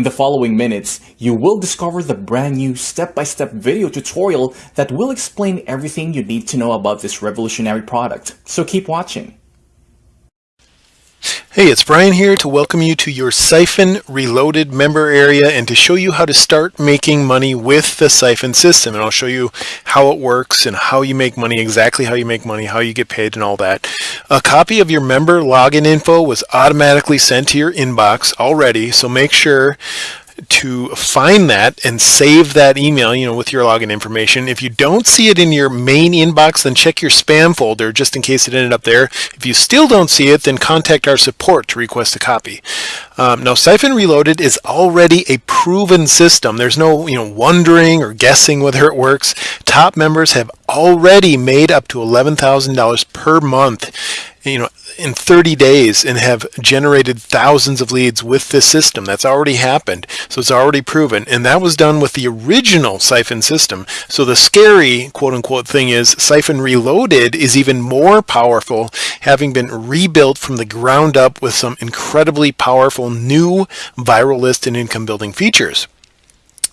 In the following minutes, you will discover the brand new step-by-step video tutorial that will explain everything you need to know about this revolutionary product. So keep watching. Hey, it's Brian here to welcome you to your Siphon Reloaded member area and to show you how to start making money with the Siphon system. And I'll show you how it works and how you make money, exactly how you make money, how you get paid and all that. A copy of your member login info was automatically sent to your inbox already, so make sure to find that and save that email, you know, with your login information. If you don't see it in your main inbox, then check your spam folder just in case it ended up there. If you still don't see it, then contact our support to request a copy. Um, now, Siphon Reloaded is already a proven system. There's no, you know, wondering or guessing whether it works. Top members have already made up to $11,000 per month you know, in 30 days and have generated thousands of leads with this system. That's already happened. So it's already proven. And that was done with the original Siphon system. So the scary quote unquote thing is Siphon Reloaded is even more powerful, having been rebuilt from the ground up with some incredibly powerful new viral list and income building features.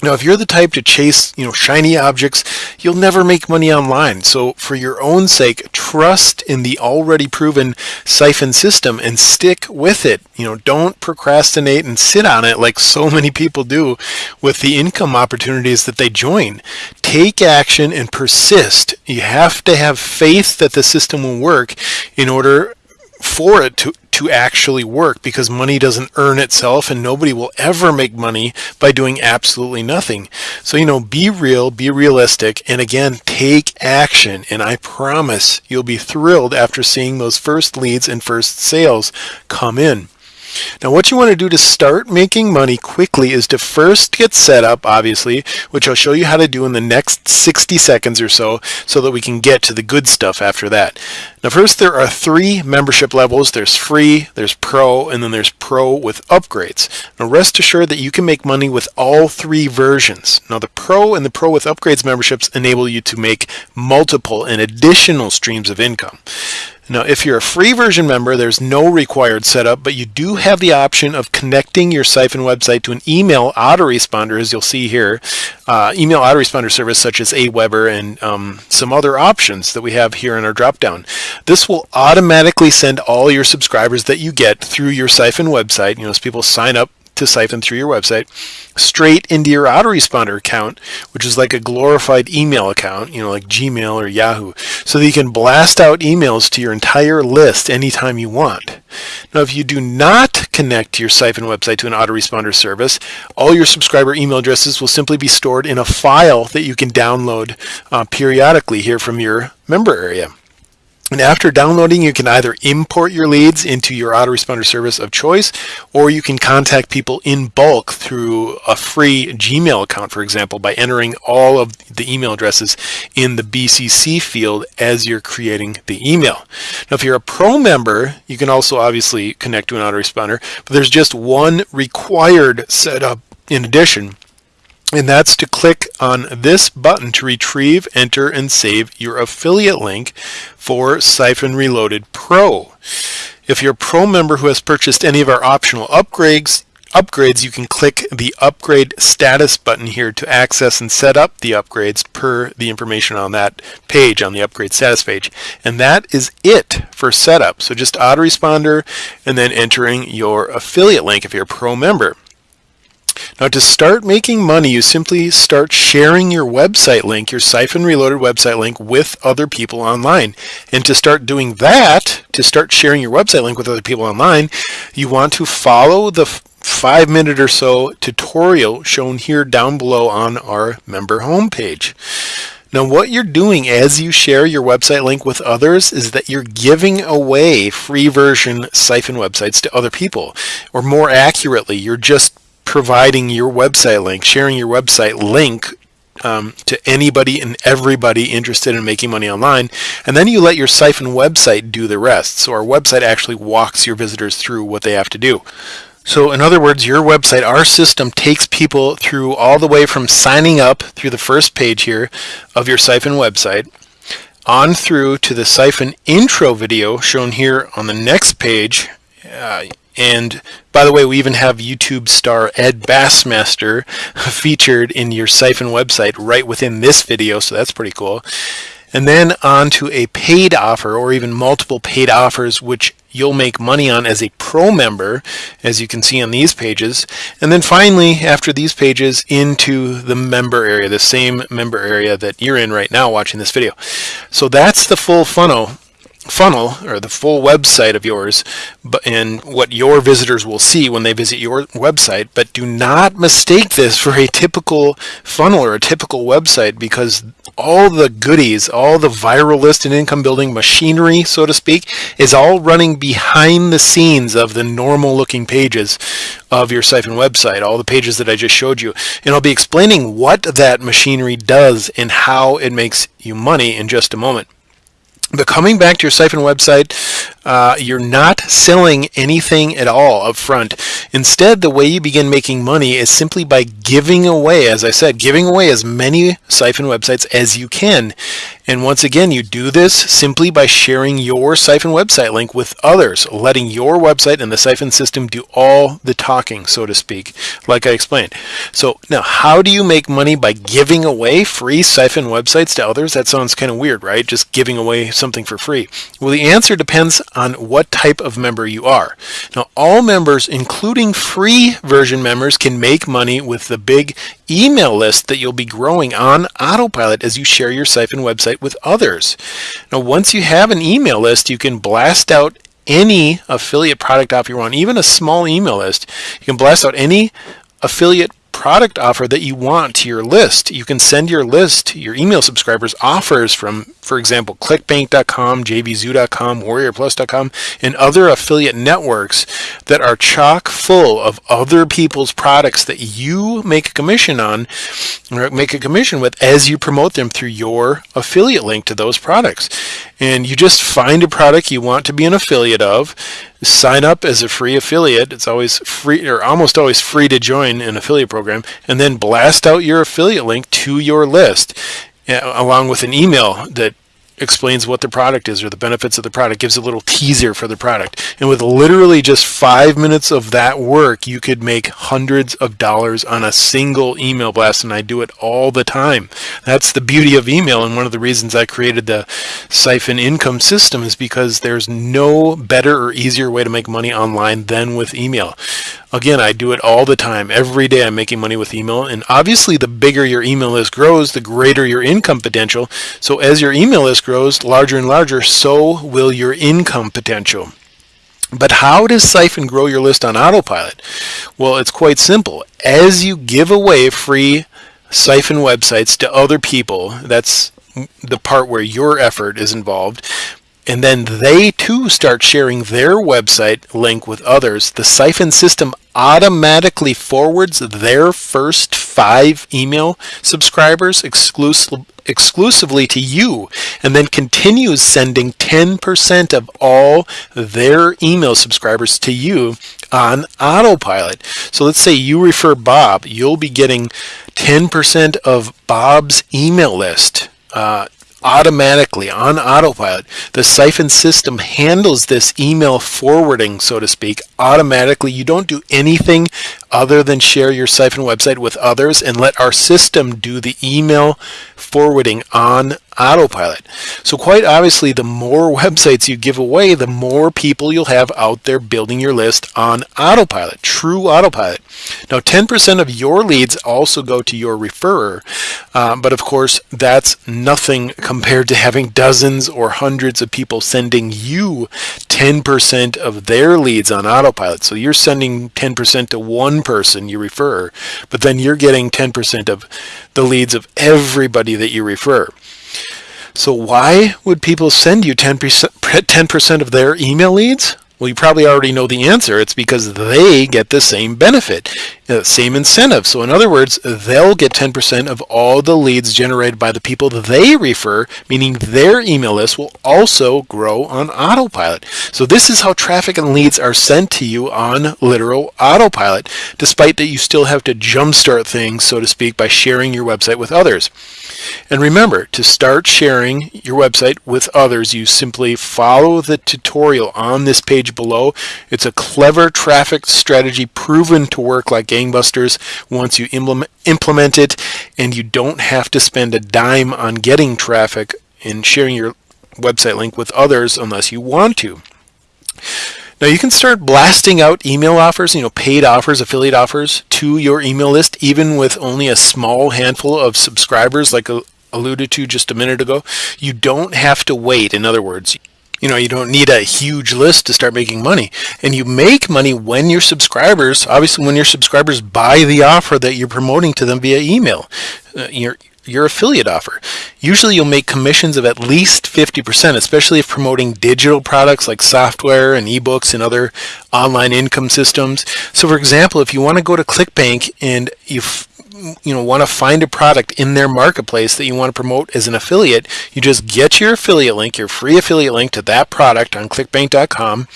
Now, if you're the type to chase, you know, shiny objects, you'll never make money online. So for your own sake, trust in the already proven Siphon system and stick with it. You know, don't procrastinate and sit on it like so many people do with the income opportunities that they join. Take action and persist. You have to have faith that the system will work in order for it to, to actually work because money doesn't earn itself and nobody will ever make money by doing absolutely nothing. So, you know, be real, be realistic, and again, take action. And I promise you'll be thrilled after seeing those first leads and first sales come in. Now what you want to do to start making money quickly is to first get set up, obviously, which I'll show you how to do in the next 60 seconds or so, so that we can get to the good stuff after that. Now first there are three membership levels. There's free, there's pro, and then there's pro with upgrades. Now rest assured that you can make money with all three versions. Now the pro and the pro with upgrades memberships enable you to make multiple and additional streams of income. Now, if you're a free version member, there's no required setup, but you do have the option of connecting your Siphon website to an email autoresponder, as you'll see here, uh, email autoresponder service such as Aweber and um, some other options that we have here in our dropdown. This will automatically send all your subscribers that you get through your Siphon website. You know, as people sign up to Siphon through your website straight into your autoresponder account, which is like a glorified email account, you know, like Gmail or Yahoo, so that you can blast out emails to your entire list anytime you want. Now, if you do not connect your Siphon website to an autoresponder service, all your subscriber email addresses will simply be stored in a file that you can download uh, periodically here from your member area. And after downloading, you can either import your leads into your autoresponder service of choice, or you can contact people in bulk through a free Gmail account, for example, by entering all of the email addresses in the BCC field as you're creating the email. Now, if you're a pro member, you can also obviously connect to an autoresponder, but there's just one required setup in addition and that's to click on this button to retrieve, enter, and save your affiliate link for Siphon Reloaded Pro. If you're a Pro member who has purchased any of our optional upgrades, upgrades, you can click the upgrade status button here to access and set up the upgrades per the information on that page, on the upgrade status page. And that is it for setup. So just autoresponder and then entering your affiliate link if you're a pro member. Now to start making money, you simply start sharing your website link, your Siphon Reloaded website link with other people online. And to start doing that, to start sharing your website link with other people online, you want to follow the five minute or so tutorial shown here down below on our member homepage. Now what you're doing as you share your website link with others is that you're giving away free version Siphon websites to other people. Or more accurately, you're just providing your website link, sharing your website link um, to anybody and everybody interested in making money online. And then you let your Siphon website do the rest. So our website actually walks your visitors through what they have to do. So in other words, your website, our system takes people through all the way from signing up through the first page here of your Siphon website on through to the Siphon intro video shown here on the next page uh, And by the way, we even have YouTube star Ed Bassmaster featured in your Siphon website right within this video, so that's pretty cool. And then on to a paid offer or even multiple paid offers, which you'll make money on as a pro member, as you can see on these pages. And then finally, after these pages, into the member area, the same member area that you're in right now watching this video. So that's the full funnel funnel or the full website of yours but and what your visitors will see when they visit your website. But do not mistake this for a typical funnel or a typical website because all the goodies all the viral list and income building machinery so to speak is all running behind the scenes of the normal looking pages of your siphon website all the pages that I just showed you. And I'll be explaining what that machinery does and how it makes you money in just a moment but coming back to your Siphon website, uh, you're not selling anything at all up front. Instead, the way you begin making money is simply by giving away, as I said, giving away as many Siphon websites as you can. And once again, you do this simply by sharing your Siphon website link with others, letting your website and the Siphon system do all the talking, so to speak, like I explained. So now, how do you make money by giving away free Siphon websites to others? That sounds kind of weird, right? Just giving away something for free. Well, the answer depends on what type of member you are. Now, all members, including free version members, can make money with the big email list that you'll be growing on autopilot as you share your Siphon website with others. Now, once you have an email list, you can blast out any affiliate product offer you want, even a small email list. You can blast out any affiliate product offer that you want to your list. You can send your list, your email subscribers, offers from, for example, clickbank.com, jvzoo.com, warriorplus.com, and other affiliate networks that are chock full of other people's products that you make a commission on, or make a commission with as you promote them through your affiliate link to those products. And you just find a product you want to be an affiliate of, sign up as a free affiliate. It's always free or almost always free to join an affiliate program and then blast out your affiliate link to your list eh, along with an email that explains what the product is or the benefits of the product, gives a little teaser for the product. And with literally just five minutes of that work, you could make hundreds of dollars on a single email blast, and I do it all the time. That's the beauty of email, and one of the reasons I created the Siphon income system is because there's no better or easier way to make money online than with email. Again, I do it all the time. Every day I'm making money with email. And obviously, the bigger your email list grows, the greater your income potential. So as your email list grows larger and larger, so will your income potential. But how does Siphon grow your list on autopilot? Well, it's quite simple. As you give away free Siphon websites to other people, that's the part where your effort is involved, and then they too start sharing their website link with others, the Siphon system automatically forwards their first five email subscribers exclusive, exclusively to you and then continues sending 10% of all their email subscribers to you on autopilot. So let's say you refer Bob, you'll be getting 10% of Bob's email list. Uh, automatically on autopilot. The Siphon system handles this email forwarding, so to speak, automatically. You don't do anything other than share your Siphon website with others and let our system do the email forwarding on autopilot. So quite obviously, the more websites you give away, the more people you'll have out there building your list on autopilot, true autopilot. Now, 10% of your leads also go to your referrer, uh, but of course, that's nothing compared to having dozens or hundreds of people sending you 10% of their leads on autopilot. So you're sending 10% to one person you refer, but then you're getting 10% of the leads of everybody that you refer. So why would people send you 10%, 10% of their email leads? Well, you probably already know the answer. It's because they get the same benefit, the same incentive. So in other words, they'll get 10% of all the leads generated by the people they refer, meaning their email list will also grow on autopilot. So this is how traffic and leads are sent to you on literal autopilot, despite that you still have to jumpstart things, so to speak, by sharing your website with others. And remember, to start sharing your website with others, you simply follow the tutorial on this page below. It's a clever traffic strategy proven to work like gangbusters once you implement it, and you don't have to spend a dime on getting traffic and sharing your website link with others unless you want to. Now you can start blasting out email offers, you know, paid offers, affiliate offers to your email list, even with only a small handful of subscribers, like alluded to just a minute ago. You don't have to wait. In other words, you know, you don't need a huge list to start making money. And you make money when your subscribers, obviously when your subscribers buy the offer that you're promoting to them via email. Uh, you're, your affiliate offer. Usually you'll make commissions of at least 50%, especially if promoting digital products like software and ebooks and other online income systems. So for example, if you want to go to ClickBank and you you know want to find a product in their marketplace that you want to promote as an affiliate, you just get your affiliate link, your free affiliate link to that product on clickbank.com.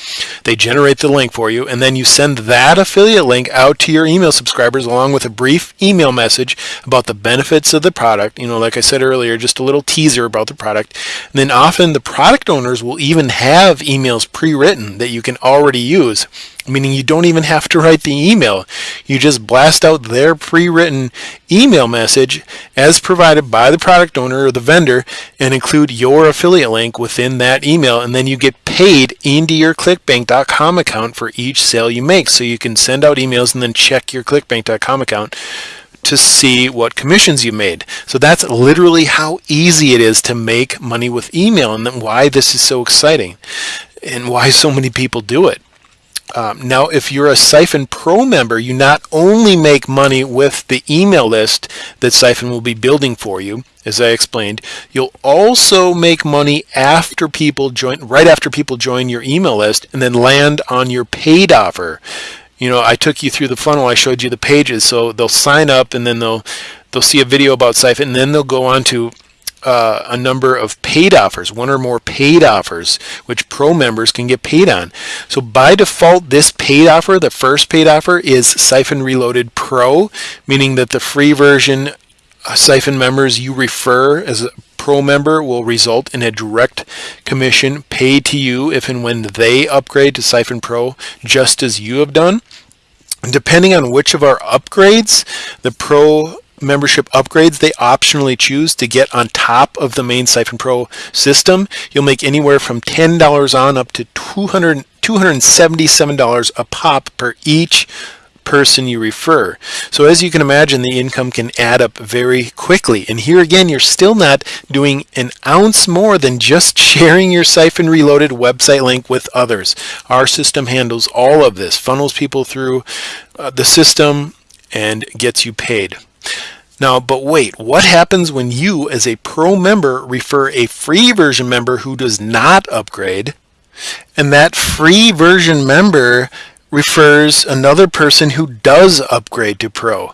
They generate the link for you and then you send that affiliate link out to your email subscribers along with a brief email message about the benefits of the product. You know, like I said earlier, just a little teaser about the product. And then often the product owners will even have emails pre-written that you can already use meaning you don't even have to write the email. You just blast out their pre-written email message as provided by the product owner or the vendor and include your affiliate link within that email and then you get paid into your clickbank.com account for each sale you make. So you can send out emails and then check your clickbank.com account to see what commissions you made. So that's literally how easy it is to make money with email and then why this is so exciting and why so many people do it. Um, now, if you're a Siphon Pro member, you not only make money with the email list that Siphon will be building for you, as I explained, you'll also make money after people join, right after people join your email list and then land on your paid offer. You know, I took you through the funnel, I showed you the pages, so they'll sign up and then they'll they'll see a video about Siphon and then they'll go on to uh, a number of paid offers, one or more paid offers, which pro members can get paid on. So by default, this paid offer, the first paid offer, is Siphon Reloaded Pro, meaning that the free version uh, Siphon members you refer as a pro member will result in a direct commission paid to you if and when they upgrade to Siphon Pro, just as you have done. Depending on which of our upgrades the pro membership upgrades they optionally choose to get on top of the main Siphon Pro system. You'll make anywhere from $10 on up to $200, $277 a pop per each person you refer. So as you can imagine, the income can add up very quickly. And here again, you're still not doing an ounce more than just sharing your Siphon Reloaded website link with others. Our system handles all of this, funnels people through uh, the system, and gets you paid. Now, but wait, what happens when you as a pro member refer a free version member who does not upgrade and that free version member refers another person who does upgrade to pro?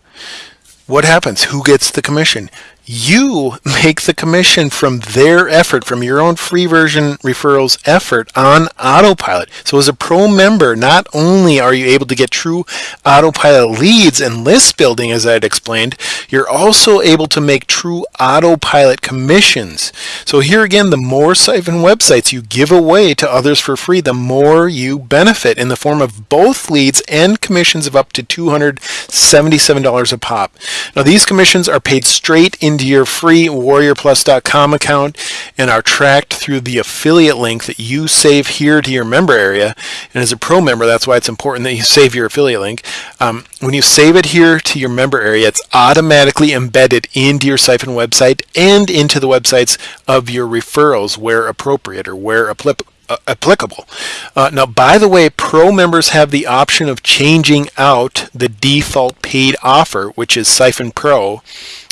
What happens? Who gets the commission? You make the commission from their effort, from your own free version referrals effort on autopilot. So as a pro member, not only are you able to get true autopilot leads and list building, as I had explained, you're also able to make true autopilot commissions. So here again, the more Siphon websites you give away to others for free, the more you benefit in the form of both leads and commissions of up to $277 a pop. Now these commissions are paid straight in into your free warriorplus.com account and are tracked through the affiliate link that you save here to your member area. And as a pro member, that's why it's important that you save your affiliate link. Um, when you save it here to your member area, it's automatically embedded into your Siphon website and into the websites of your referrals where appropriate or where applicable. Uh, applicable. Uh, now, by the way, pro members have the option of changing out the default paid offer, which is Siphon Pro,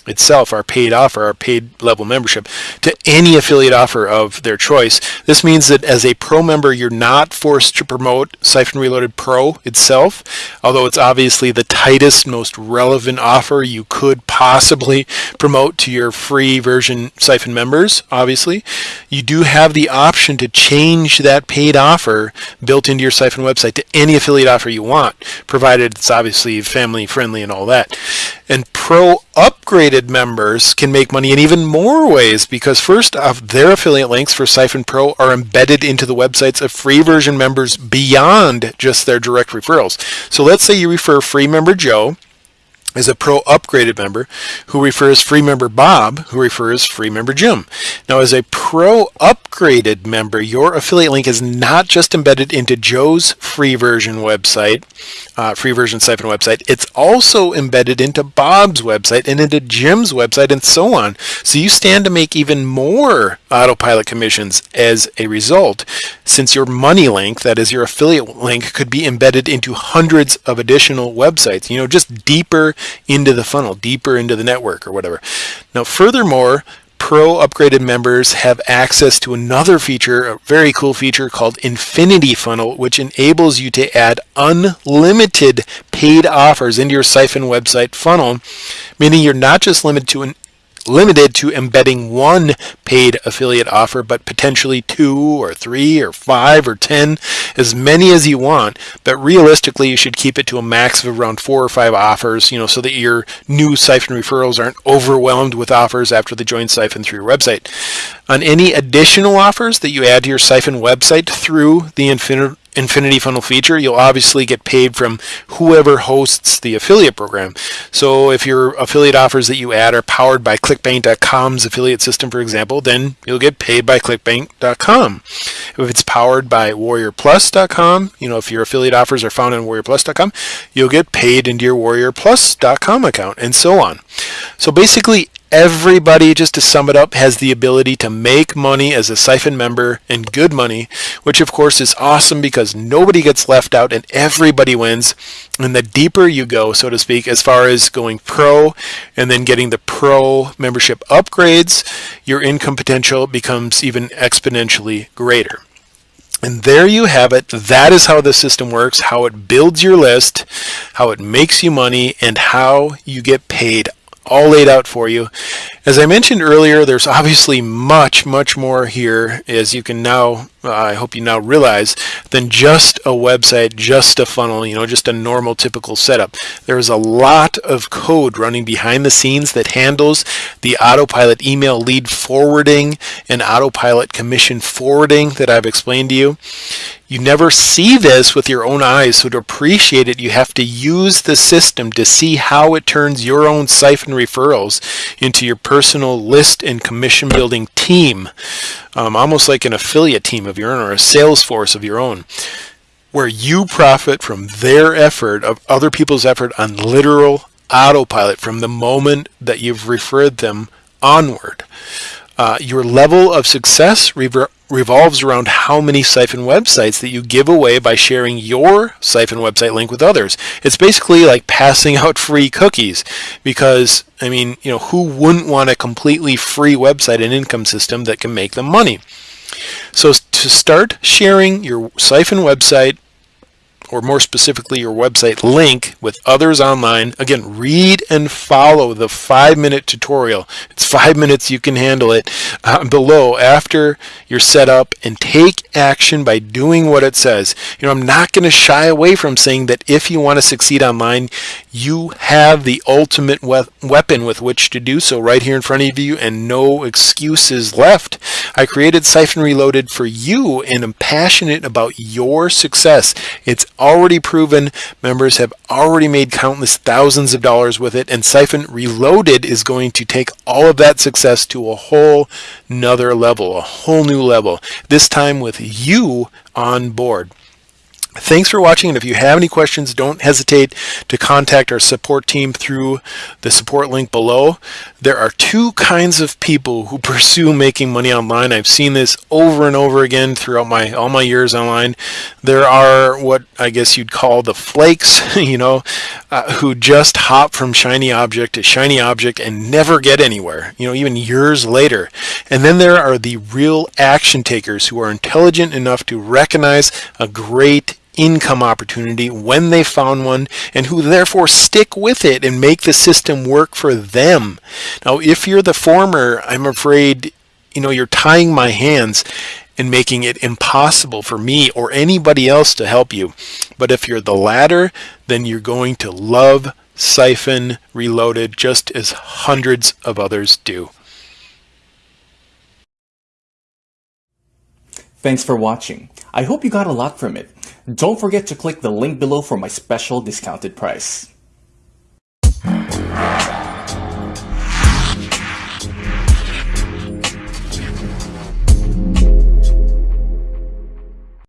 itself, our paid offer, our paid level membership, to any affiliate offer of their choice. This means that as a pro member, you're not forced to promote Siphon Reloaded Pro itself, although it's obviously the tightest, most relevant offer you could possibly promote to your free version Siphon members, obviously. you do have the option to change that paid offer built into your Siphon website to any affiliate offer you want, provided it's obviously family friendly and all that. And Pro upgraded members can make money in even more ways because first off, their affiliate links for Siphon Pro are embedded into the websites of free version members beyond just their direct referrals. So let's say you refer free member Joe is a pro upgraded member who refers free member Bob who refers free member Jim. Now as a pro upgraded member your affiliate link is not just embedded into Joe's free version website, uh, free version siphon website, it's also embedded into Bob's website and into Jim's website and so on. So you stand to make even more autopilot commissions as a result since your money link, that is your affiliate link, could be embedded into hundreds of additional websites, you know, just deeper into the funnel, deeper into the network or whatever. Now, furthermore, Pro upgraded members have access to another feature, a very cool feature called Infinity Funnel, which enables you to add unlimited paid offers into your Siphon website funnel, meaning you're not just limited to an limited to embedding one paid affiliate offer, but potentially two or three or five or 10, as many as you want. But realistically, you should keep it to a max of around four or five offers, you know, so that your new Siphon referrals aren't overwhelmed with offers after they join Siphon through your website. On any additional offers that you add to your Siphon website through the Infinity Infinity Funnel feature, you'll obviously get paid from whoever hosts the affiliate program. So if your affiliate offers that you add are powered by ClickBank.com's affiliate system, for example, then you'll get paid by ClickBank.com. If it's powered by WarriorPlus.com, you know, if your affiliate offers are found on WarriorPlus.com, you'll get paid into your WarriorPlus.com account and so on. So basically everybody, just to sum it up, has the ability to make money as a Siphon member and good money, which of course is awesome because nobody gets left out and everybody wins. And the deeper you go, so to speak, as far as going pro and then getting the pro membership upgrades, your income potential becomes even exponentially greater. And there you have it. That is how the system works, how it builds your list, how it makes you money, and how you get paid all laid out for you. As I mentioned earlier, there's obviously much, much more here, as you can now, I hope you now realize, than just a website, just a funnel, you know, just a normal typical setup. There's a lot of code running behind the scenes that handles the autopilot email lead forwarding and autopilot commission forwarding that I've explained to you. You never see this with your own eyes, so to appreciate it, you have to use the system to see how it turns your own siphon referrals into your personal list and commission building team, um, almost like an affiliate team of your own or a sales force of your own, where you profit from their effort, of other people's effort on literal autopilot from the moment that you've referred them onward. Uh, your level of success rever- revolves around how many Siphon websites that you give away by sharing your Siphon website link with others. It's basically like passing out free cookies because, I mean, you know, who wouldn't want a completely free website and income system that can make them money? So to start sharing your Siphon website or more specifically your website link with others online. Again, read and follow the five minute tutorial. It's five minutes, you can handle it uh, below after you're set up and take action by doing what it says. You know, I'm not going to shy away from saying that if you want to succeed online, you have the ultimate we weapon with which to do so right here in front of you and no excuses left. I created Siphon Reloaded for you and I'm passionate about your success. It's already proven. Members have already made countless thousands of dollars with it, and Siphon Reloaded is going to take all of that success to a whole nother level, a whole new level, this time with you on board. Thanks for watching, and if you have any questions, don't hesitate to contact our support team through the support link below. There are two kinds of people who pursue making money online. I've seen this over and over again throughout my all my years online. There are what I guess you'd call the flakes, you know, uh, who just hop from shiny object to shiny object and never get anywhere, you know, even years later. And then there are the real action takers who are intelligent enough to recognize a great income opportunity when they found one and who therefore stick with it and make the system work for them. Now, if you're the former, I'm afraid you know, you're tying my hands and making it impossible for me or anybody else to help you. But if you're the latter, then you're going to love Siphon Reloaded just as hundreds of others do. Thanks for watching. I hope you got a lot from it. Don't forget to click the link below for my special discounted price.